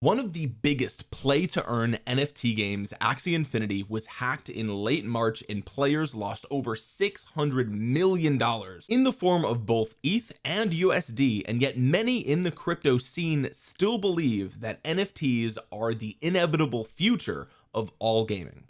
one of the biggest play to earn NFT games Axie Infinity was hacked in late March and players lost over 600 million dollars in the form of both ETH and USD and yet many in the crypto scene still believe that NFTs are the inevitable future of all gaming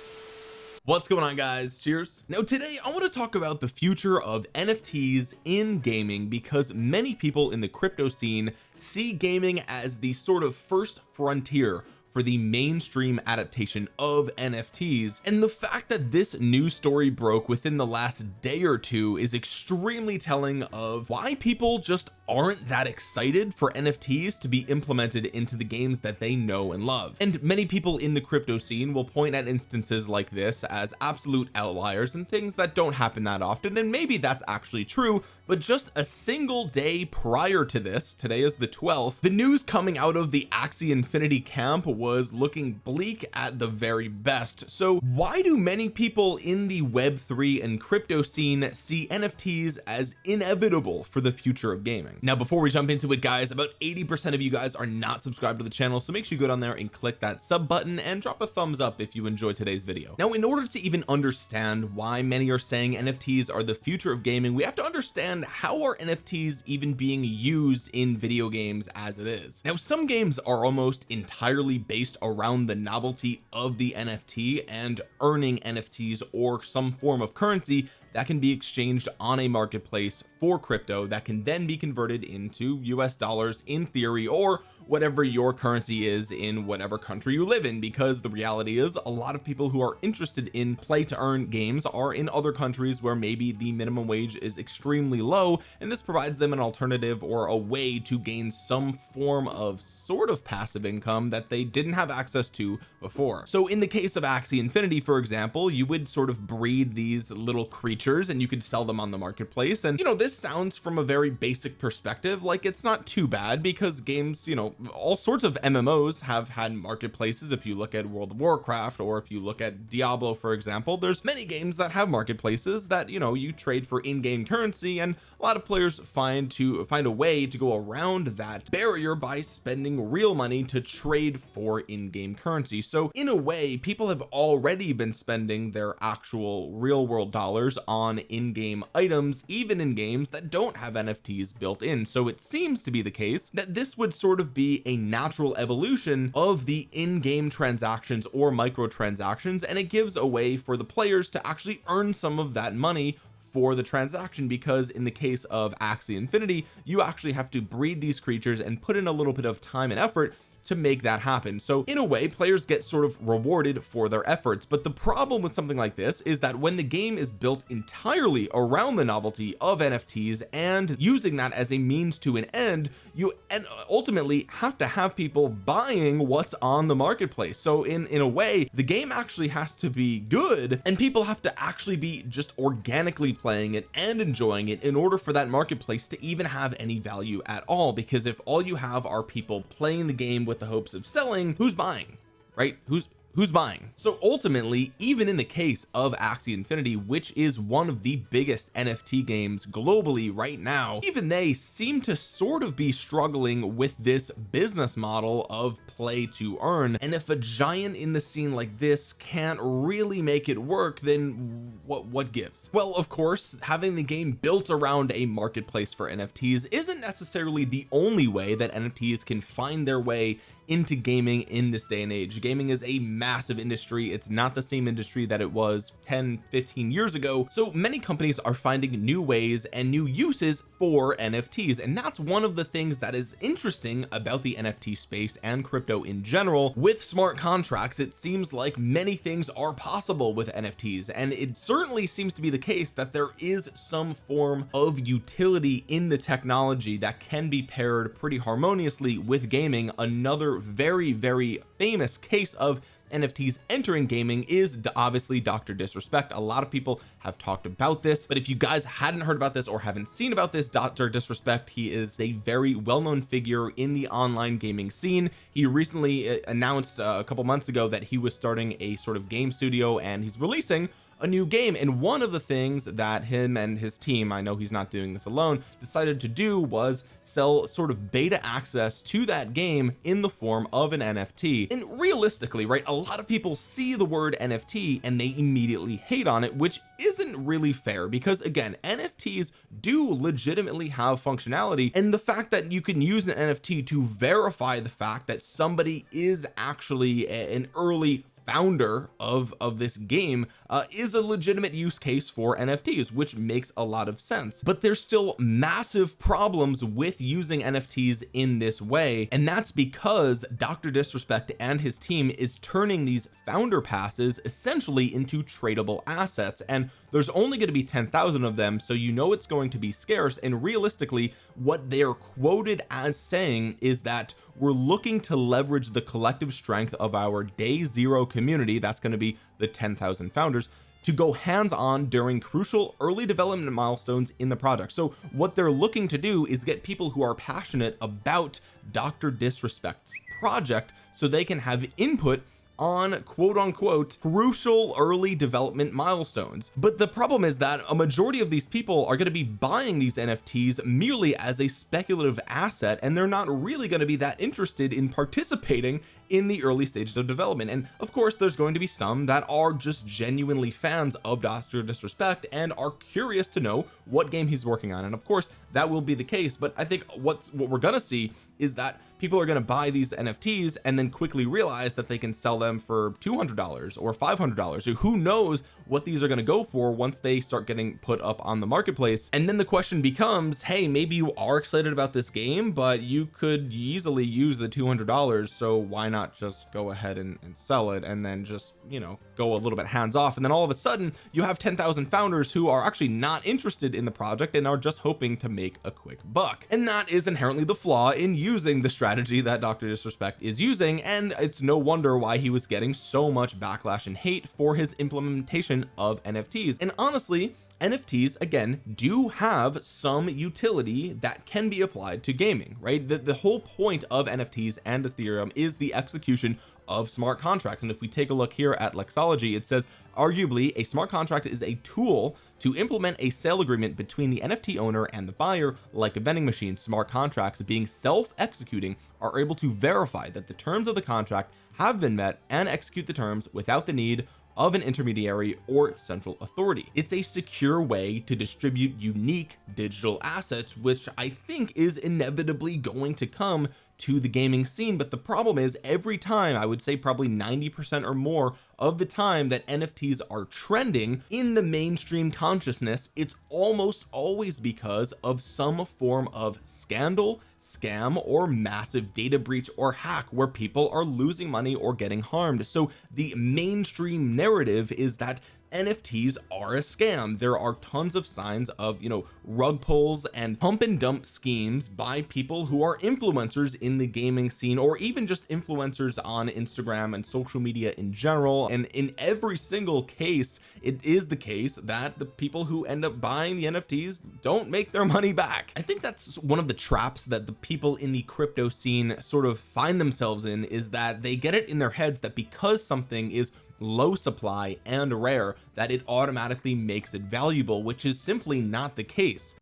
what's going on guys? Cheers. Now today I want to talk about the future of NFTs in gaming because many people in the crypto scene see gaming as the sort of first frontier for the mainstream adaptation of NFTs and the fact that this news story broke within the last day or two is extremely telling of why people just aren't that excited for NFTs to be implemented into the games that they know and love. And many people in the crypto scene will point at instances like this as absolute outliers and things that don't happen that often and maybe that's actually true but just a single day prior to this today is the 12th the news coming out of the Axie Infinity camp was looking bleak at the very best. So why do many people in the web3 and crypto scene see NFTs as inevitable for the future of gaming now before we jump into it guys about 80 percent of you guys are not subscribed to the channel so make sure you go down there and click that sub button and drop a thumbs up if you enjoyed today's video. Now in order to even understand why many are saying NFTs are the future of gaming we have to understand how are NFTs even being used in video games as it is. Now some games are almost entirely based around the novelty of the NFT and earning NFTs or some form of currency that can be exchanged on a marketplace for crypto that can then be converted into US dollars in theory or whatever your currency is in whatever country you live in because the reality is a lot of people who are interested in play to earn games are in other countries where maybe the minimum wage is extremely low and this provides them an alternative or a way to gain some form of sort of passive income that they didn't have access to before. So in the case of Axie Infinity for example you would sort of breed these little creatures and you could sell them on the marketplace. And you know this sounds from a very basic perspective like it's not too bad because games you know all sorts of MMOs have had marketplaces. If you look at World of Warcraft or if you look at Diablo for example there's many games that have marketplaces that you know you trade for in-game currency and a lot of players find to find a way to go around that barrier by spending real money to trade for in-game currency. So in a way people have already been spending their actual real world dollars on in-game items even in games that don't have NFTs built in. So it seems to be the case that this would sort of be a natural evolution of the in-game transactions or microtransactions and it gives a way for the players to actually earn some of that money for the transaction because in the case of Axie Infinity you actually have to breed these creatures and put in a little bit of time and effort to make that happen. So in a way players get sort of rewarded for their efforts. But the problem with something like this is that when the game is built entirely around the novelty of NFTs and using that as a means to an end you and ultimately have to have people buying what's on the marketplace. So in in a way the game actually has to be good and people have to actually be just organically playing it and enjoying it in order for that marketplace to even have any value at all. Because if all you have are people playing the game with the hopes of selling who's buying right? Who's who's buying? So ultimately even in the case of Axie Infinity which is one of the biggest NFT games globally right now even they seem to sort of be struggling with this business model of play to earn. And if a giant in the scene like this can't really make it work then what what gives? Well of course having the game built around a marketplace for NFTs isn't necessarily the only way that NFTs can find their way into gaming in this day and age. Gaming is a massive industry. It's not the same industry that it was 10 15 years ago. So many companies are finding new ways and new uses for NFTs and that's one of the things that is interesting about the NFT space and crypto in general. With smart contracts it seems like many things are possible with NFTs and it certainly seems to be the case that there is some form of utility in the technology that can be paired pretty harmoniously with gaming. Another very very famous case of NFTs entering gaming is obviously Dr. Disrespect a lot of people have talked about this but if you guys hadn't heard about this or haven't seen about this Dr. Disrespect he is a very well-known figure in the online gaming scene he recently uh, announced uh, a couple months ago that he was starting a sort of game studio and he's releasing a new game. And one of the things that him and his team I know he's not doing this alone decided to do was sell sort of beta access to that game in the form of an NFT and realistically right a lot of people see the word NFT and they immediately hate on it which isn't really fair because again NFTs do legitimately have functionality. And the fact that you can use an NFT to verify the fact that somebody is actually an early founder of of this game uh, is a legitimate use case for NFTs which makes a lot of sense but there's still massive problems with using NFTs in this way and that's because Dr. Disrespect and his team is turning these founder passes essentially into tradable assets and there's only going to be 10,000 of them so you know it's going to be scarce and realistically what they're quoted as saying is that we're looking to leverage the collective strength of our day zero community that's going to be the 10,000 founders to go hands-on during crucial early development milestones in the project so what they're looking to do is get people who are passionate about Dr. Disrespect's project so they can have input on quote unquote crucial early development milestones. But the problem is that a majority of these people are going to be buying these NFTs merely as a speculative asset and they're not really going to be that interested in participating in the early stages of development. And of course there's going to be some that are just genuinely fans of Dr. Disrespect and are curious to know what game he's working on. And of course that will be the case. But I think what's what we're gonna see is that people are going to buy these NFTs and then quickly realize that they can sell them for $200 or $500 or who knows what these are going to go for once they start getting put up on the marketplace. And then the question becomes hey maybe you are excited about this game but you could easily use the $200 so why not just go ahead and, and sell it and then just you know go a little bit hands off. And then all of a sudden you have 10,000 founders who are actually not interested in the project and are just hoping to make a quick buck. And that is inherently the flaw in using the strategy that Dr. Disrespect is using. And it's no wonder why he was getting so much backlash and hate for his implementation of NFTs and honestly NFTs again do have some utility that can be applied to gaming right? The, the whole point of NFTs and Ethereum is the execution of smart contracts. And if we take a look here at Lexology it says arguably a smart contract is a tool to implement a sale agreement between the NFT owner and the buyer like a vending machine. Smart contracts being self-executing are able to verify that the terms of the contract have been met and execute the terms without the need of an intermediary or central authority. It's a secure way to distribute unique digital assets which I think is inevitably going to come to the gaming scene but the problem is every time I would say probably 90 percent or more of the time that NFTs are trending in the mainstream consciousness it's almost always because of some form of scandal scam or massive data breach or hack where people are losing money or getting harmed. So the mainstream narrative is that NFTs are a scam. There are tons of signs of you know rug pulls and pump and dump schemes by people who are influencers in the gaming scene or even just influencers on Instagram and social media in general. And in every single case it is the case that the people who end up buying the NFTs don't make their money back. I think that's one of the traps that the people in the crypto scene sort of find themselves in is that they get it in their heads that because something is low supply and rare that it automatically makes it valuable which is simply not the case.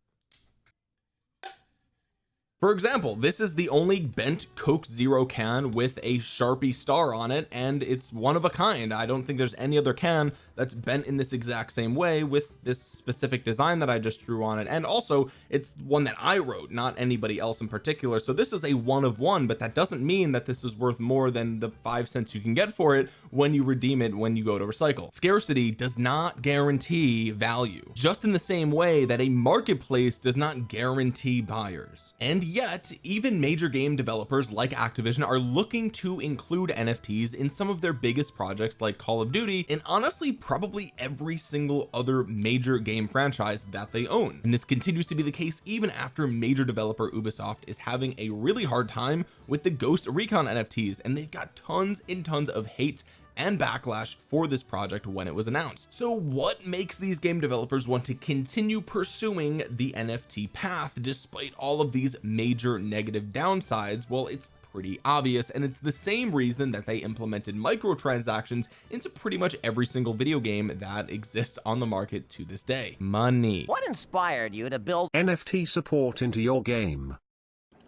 For example this is the only bent coke zero can with a sharpie star on it and it's one of a kind. I don't think there's any other can that's bent in this exact same way with this specific design that I just drew on it. And also it's one that I wrote not anybody else in particular. So this is a one of one but that doesn't mean that this is worth more than the five cents you can get for it when you redeem it when you go to recycle. Scarcity does not guarantee value just in the same way that a marketplace does not guarantee buyers. And yet even major game developers like Activision are looking to include NFTs in some of their biggest projects like Call of Duty and honestly probably every single other major game franchise that they own. And this continues to be the case even after major developer Ubisoft is having a really hard time with the Ghost Recon NFTs and they've got tons and tons of hate and backlash for this project when it was announced. So what makes these game developers want to continue pursuing the NFT path despite all of these major negative downsides? Well it's pretty obvious and it's the same reason that they implemented microtransactions into pretty much every single video game that exists on the market to this day. Money. What inspired you to build NFT support into your game?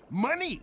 Money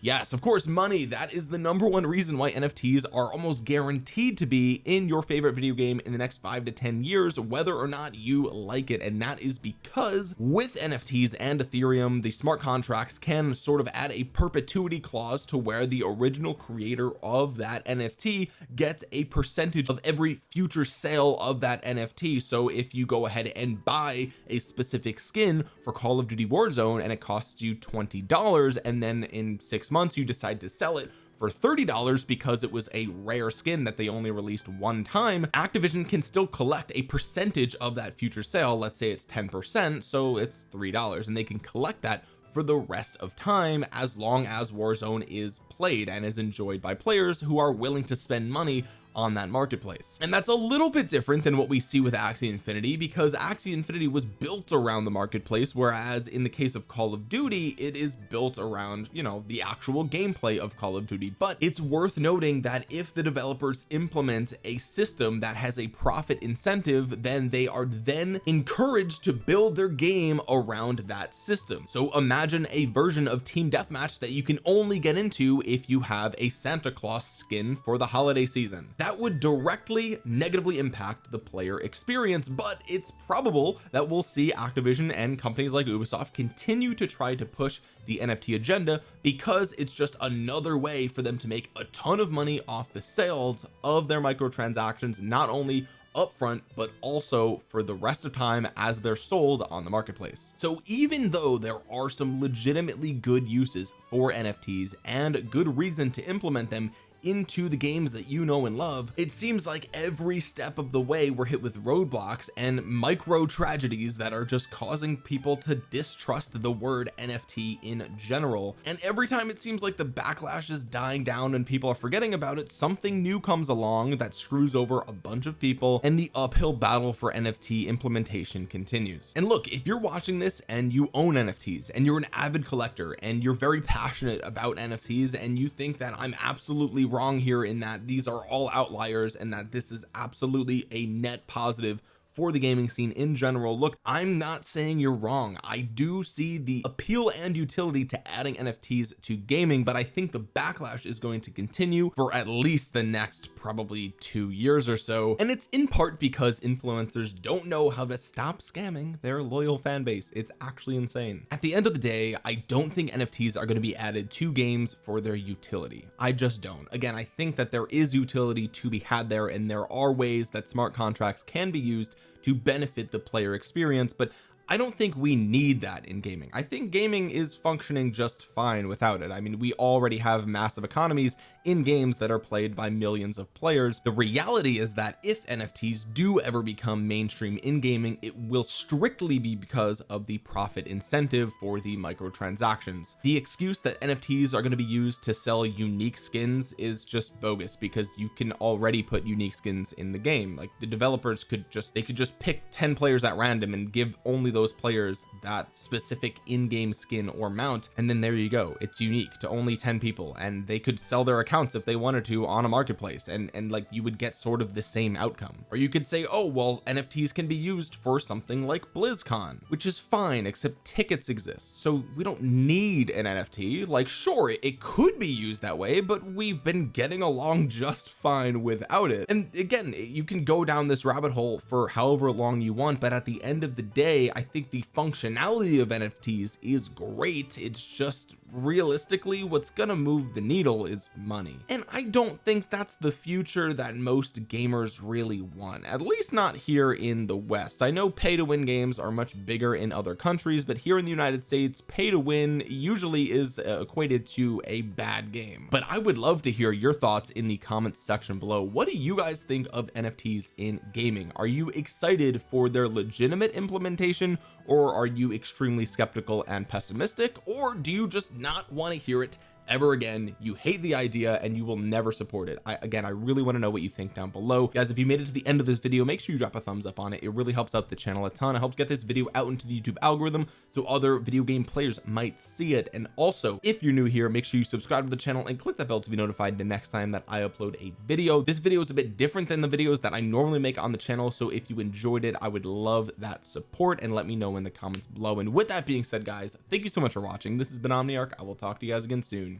yes of course money that is the number one reason why NFTs are almost guaranteed to be in your favorite video game in the next five to ten years whether or not you like it. And that is because with NFTs and Ethereum the smart contracts can sort of add a perpetuity clause to where the original creator of that NFT gets a percentage of every future sale of that NFT so if you go ahead and buy a specific skin for Call of Duty Warzone and it costs you $20 and then in six months you decide to sell it for $30 because it was a rare skin that they only released one time. Activision can still collect a percentage of that future sale. Let's say it's 10 percent so it's three dollars and they can collect that for the rest of time as long as Warzone is played and is enjoyed by players who are willing to spend money on that marketplace. And that's a little bit different than what we see with Axie Infinity because Axie Infinity was built around the marketplace whereas in the case of Call of Duty it is built around you know the actual gameplay of Call of Duty. But it's worth noting that if the developers implement a system that has a profit incentive then they are then encouraged to build their game around that system. So imagine a version of team deathmatch that you can only get into if you have a Santa Claus skin for the holiday season that would directly negatively impact the player experience but it's probable that we'll see Activision and companies like Ubisoft continue to try to push the NFT agenda because it's just another way for them to make a ton of money off the sales of their microtransactions not only upfront but also for the rest of time as they're sold on the marketplace. So even though there are some legitimately good uses for NFTs and good reason to implement them into the games that you know and love it seems like every step of the way we're hit with roadblocks and micro tragedies that are just causing people to distrust the word NFT in general. And every time it seems like the backlash is dying down and people are forgetting about it something new comes along that screws over a bunch of people and the uphill battle for NFT implementation continues. And look if you're watching this and you own NFTs and you're an avid collector and you're very passionate about NFTs and you think that I'm absolutely wrong here in that these are all outliers and that this is absolutely a net positive for the gaming scene in general. Look I'm not saying you're wrong. I do see the appeal and utility to adding NFTs to gaming but I think the backlash is going to continue for at least the next probably two years or so. And it's in part because influencers don't know how to stop scamming their loyal fan base. It's actually insane. At the end of the day I don't think NFTs are going to be added to games for their utility. I just don't. Again I think that there is utility to be had there and there are ways that smart contracts can be used to benefit the player experience but I don't think we need that in gaming. I think gaming is functioning just fine without it. I mean we already have massive economies in games that are played by millions of players. The reality is that if NFTs do ever become mainstream in gaming it will strictly be because of the profit incentive for the microtransactions. The excuse that NFTs are going to be used to sell unique skins is just bogus because you can already put unique skins in the game. Like the developers could just they could just pick 10 players at random and give only those players that specific in-game skin or mount and then there you go. It's unique to only 10 people and they could sell their accounts if they wanted to on a marketplace and and like you would get sort of the same outcome. Or you could say oh well NFTs can be used for something like BlizzCon which is fine except tickets exist. So we don't need an NFT like sure it could be used that way but we've been getting along just fine without it. And again you can go down this rabbit hole for however long you want but at the end of the day I think the functionality of NFTs is great. It's just realistically what's gonna move the needle is money and I don't think that's the future that most gamers really want at least not here in the West. I know pay to win games are much bigger in other countries but here in the United States pay to win usually is uh, equated to a bad game. But I would love to hear your thoughts in the comments section below. What do you guys think of NFTs in gaming? Are you excited for their legitimate implementation or are you extremely skeptical and pessimistic or do you just not want to hear it ever again. You hate the idea and you will never support it. I again I really want to know what you think down below. Guys if you made it to the end of this video make sure you drop a thumbs up on it. It really helps out the channel a ton. It helps get this video out into the YouTube algorithm so other video game players might see it. And also if you're new here make sure you subscribe to the channel and click that bell to be notified the next time that I upload a video. This video is a bit different than the videos that I normally make on the channel so if you enjoyed it I would love that support and let me know in the comments below. And with that being said guys thank you so much for watching. This has been Omniarch. I will talk to you guys again soon